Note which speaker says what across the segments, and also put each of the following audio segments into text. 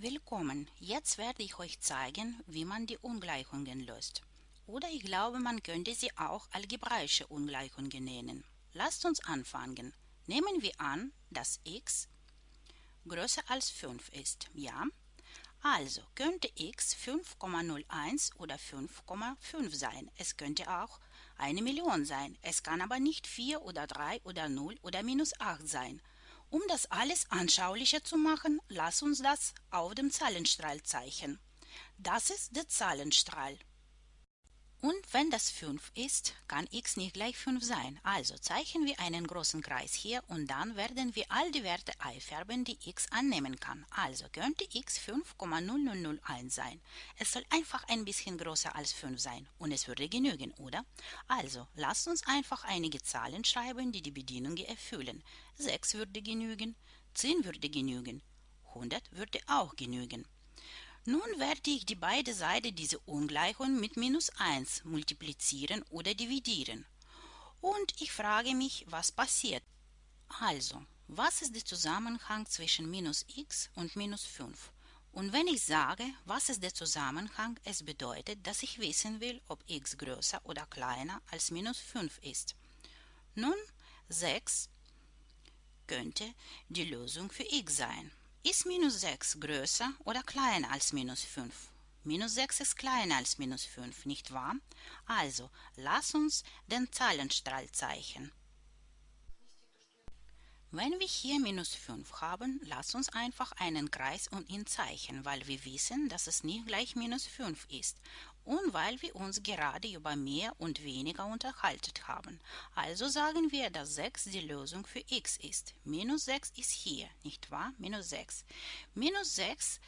Speaker 1: Willkommen! Jetzt werde ich euch zeigen, wie man die Ungleichungen löst. Oder ich glaube, man könnte sie auch algebraische Ungleichungen nennen. Lasst uns anfangen. Nehmen wir an, dass x größer als 5 ist. Ja? Also könnte x 5,01 oder 5,5 sein. Es könnte auch eine Million sein. Es kann aber nicht 4 oder 3 oder 0 oder minus 8 sein. Um das alles anschaulicher zu machen, lass uns das auf dem Zahlenstrahl zeichnen. Das ist der Zahlenstrahl. Und wenn das 5 ist, kann x nicht gleich 5 sein. Also zeichnen wir einen großen Kreis hier und dann werden wir all die Werte einfärben, die x annehmen kann. Also könnte x 5,0001 sein. Es soll einfach ein bisschen größer als 5 sein und es würde genügen, oder? Also lasst uns einfach einige Zahlen schreiben, die die Bedienungen erfüllen. 6 würde genügen, 10 würde genügen, 100 würde auch genügen. Nun werde ich die beiden Seiten dieser Ungleichung mit minus 1 multiplizieren oder dividieren. Und ich frage mich, was passiert. Also, was ist der Zusammenhang zwischen minus x und minus 5? Und wenn ich sage, was ist der Zusammenhang, es bedeutet, dass ich wissen will, ob x größer oder kleiner als minus 5 ist. Nun, 6 könnte die Lösung für x sein. Ist minus 6 größer oder kleiner als minus 5? Minus 6 ist kleiner als minus 5, nicht wahr? Also, lass uns den Zahlenstrahl zeichnen. Wenn wir hier minus 5 haben, lass uns einfach einen Kreis und ihn zeichnen, weil wir wissen, dass es nicht gleich minus 5 ist und weil wir uns gerade über mehr und weniger unterhalten haben. Also sagen wir, dass 6 die Lösung für x ist. Minus 6 ist hier, nicht wahr? Minus 6. Minus 6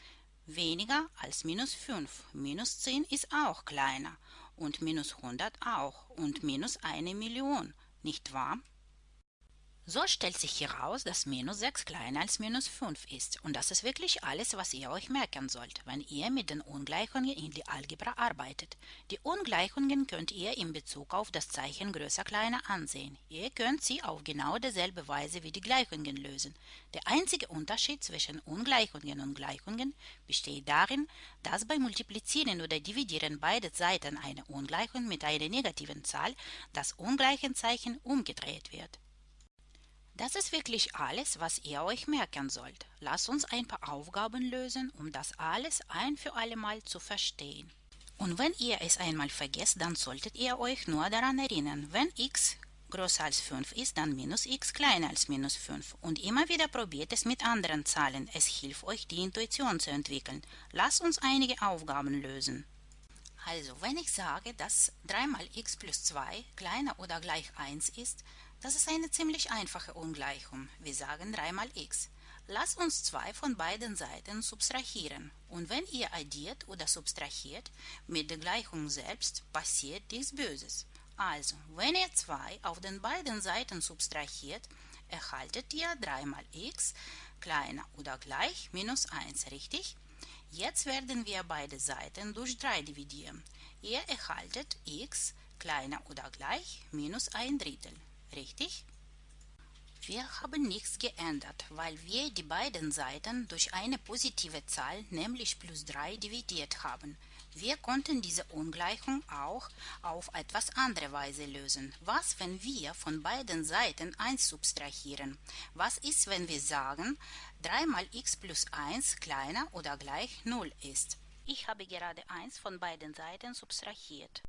Speaker 1: weniger als minus 5. Minus 10 ist auch kleiner und minus 100 auch und minus eine Million, nicht wahr? So stellt sich heraus, dass minus 6 kleiner als minus 5 ist. Und das ist wirklich alles, was ihr euch merken sollt, wenn ihr mit den Ungleichungen in die Algebra arbeitet. Die Ungleichungen könnt ihr in Bezug auf das Zeichen größer kleiner ansehen. Ihr könnt sie auf genau dieselbe Weise wie die Gleichungen lösen. Der einzige Unterschied zwischen Ungleichungen und Gleichungen besteht darin, dass beim Multiplizieren oder Dividieren beide Seiten einer Ungleichung mit einer negativen Zahl das Ungleichenzeichen umgedreht wird. Das ist wirklich alles, was ihr euch merken sollt. Lasst uns ein paar Aufgaben lösen, um das alles ein für alle Mal zu verstehen. Und wenn ihr es einmal vergesst, dann solltet ihr euch nur daran erinnern, wenn x größer als 5 ist, dann minus x kleiner als minus 5. Und immer wieder probiert es mit anderen Zahlen. Es hilft euch, die Intuition zu entwickeln. Lasst uns einige Aufgaben lösen. Also, wenn ich sage, dass 3 mal x plus 2 kleiner oder gleich 1 ist, das ist eine ziemlich einfache Ungleichung. Wir sagen 3 mal x. Lasst uns zwei von beiden Seiten subtrahieren. Und wenn ihr addiert oder subtrahiert mit der Gleichung selbst, passiert nichts Böses. Also, wenn ihr 2 auf den beiden Seiten subtrahiert, erhaltet ihr 3 mal x kleiner oder gleich minus 1, richtig? Jetzt werden wir beide Seiten durch 3 dividieren. Ihr erhaltet x kleiner oder gleich minus ein Drittel richtig? Wir haben nichts geändert, weil wir die beiden Seiten durch eine positive Zahl, nämlich plus 3, dividiert haben. Wir konnten diese Ungleichung auch auf etwas andere Weise lösen. Was, wenn wir von beiden Seiten 1 subtrahieren? Was ist, wenn wir sagen, 3 mal x plus 1 kleiner oder gleich 0 ist? Ich habe gerade 1 von beiden Seiten subtrahiert.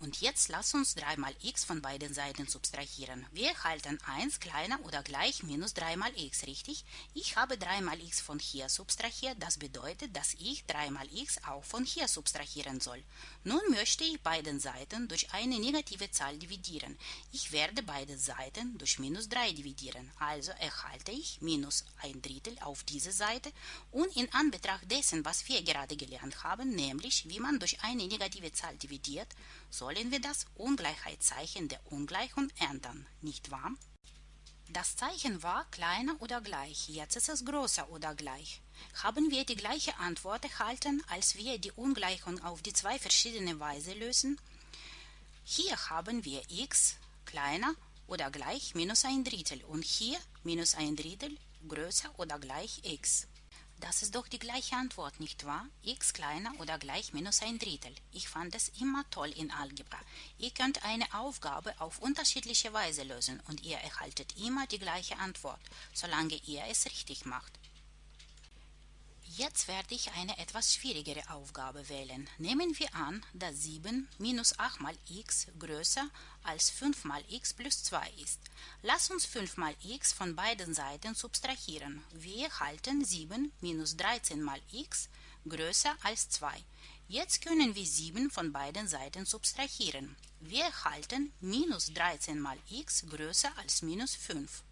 Speaker 1: Und jetzt lass uns 3 mal x von beiden Seiten subtrahieren. Wir erhalten 1 kleiner oder gleich minus 3 mal x, richtig? Ich habe 3 mal x von hier subtrahiert, das bedeutet, dass ich 3 mal x auch von hier subtrahieren soll. Nun möchte ich beiden Seiten durch eine negative Zahl dividieren. Ich werde beide Seiten durch minus 3 dividieren, also erhalte ich minus ein Drittel auf diese Seite und in Anbetracht dessen, was wir gerade gelernt haben, nämlich wie man durch eine negative Zahl dividiert, sollen wir das Ungleichheitszeichen der Ungleichung ändern, nicht wahr? Das Zeichen war kleiner oder gleich, jetzt ist es größer oder gleich. Haben wir die gleiche Antwort erhalten, als wir die Ungleichung auf die zwei verschiedene Weise lösen? Hier haben wir x kleiner oder gleich minus ein Drittel und hier minus ein Drittel größer oder gleich x. Das ist doch die gleiche Antwort, nicht wahr? x kleiner oder gleich minus ein Drittel. Ich fand es immer toll in Algebra. Ihr könnt eine Aufgabe auf unterschiedliche Weise lösen und ihr erhaltet immer die gleiche Antwort, solange ihr es richtig macht. Jetzt werde ich eine etwas schwierigere Aufgabe wählen. Nehmen wir an, dass 7 minus 8 mal x größer als 5 mal x plus 2 ist. Lass uns 5 mal x von beiden Seiten subtrahieren. Wir erhalten 7 minus 13 mal x größer als 2. Jetzt können wir 7 von beiden Seiten subtrahieren. Wir erhalten minus 13 mal x größer als minus 5.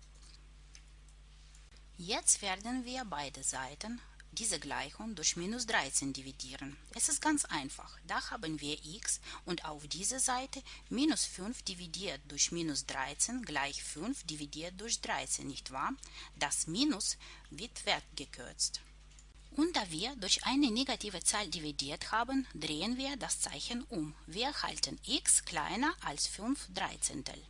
Speaker 1: Jetzt werden wir beide Seiten diese Gleichung durch minus 13 dividieren. Es ist ganz einfach. Da haben wir x und auf dieser Seite minus 5 dividiert durch minus 13 gleich 5 dividiert durch 13, nicht wahr? Das Minus wird weggekürzt. Und da wir durch eine negative Zahl dividiert haben, drehen wir das Zeichen um. Wir erhalten x kleiner als 5 Dreizehntel.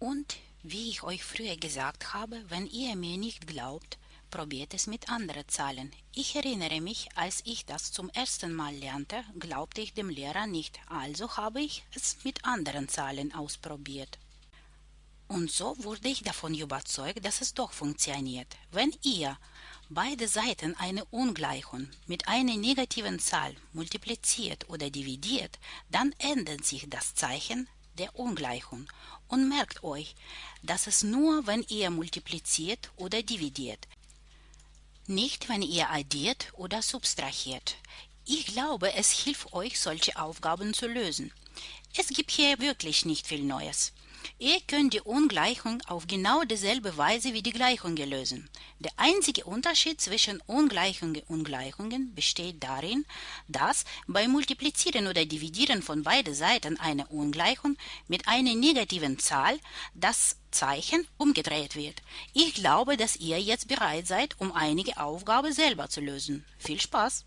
Speaker 1: Und wie ich euch früher gesagt habe, wenn ihr mir nicht glaubt, probiert es mit anderen Zahlen. Ich erinnere mich, als ich das zum ersten Mal lernte, glaubte ich dem Lehrer nicht, also habe ich es mit anderen Zahlen ausprobiert. Und so wurde ich davon überzeugt, dass es doch funktioniert. Wenn ihr beide Seiten einer Ungleichung mit einer negativen Zahl multipliziert oder dividiert, dann ändert sich das Zeichen der Ungleichung. Und merkt euch, dass es nur, wenn ihr multipliziert oder dividiert, nicht, wenn ihr addiert oder subtrahiert. Ich glaube, es hilft euch, solche Aufgaben zu lösen. Es gibt hier wirklich nicht viel Neues. Ihr könnt die Ungleichung auf genau dieselbe Weise wie die Gleichung lösen. Der einzige Unterschied zwischen Ungleichungen und Gleichungen besteht darin, dass beim Multiplizieren oder Dividieren von beiden Seiten einer Ungleichung mit einer negativen Zahl das Zeichen umgedreht wird. Ich glaube, dass ihr jetzt bereit seid, um einige Aufgaben selber zu lösen. Viel Spaß!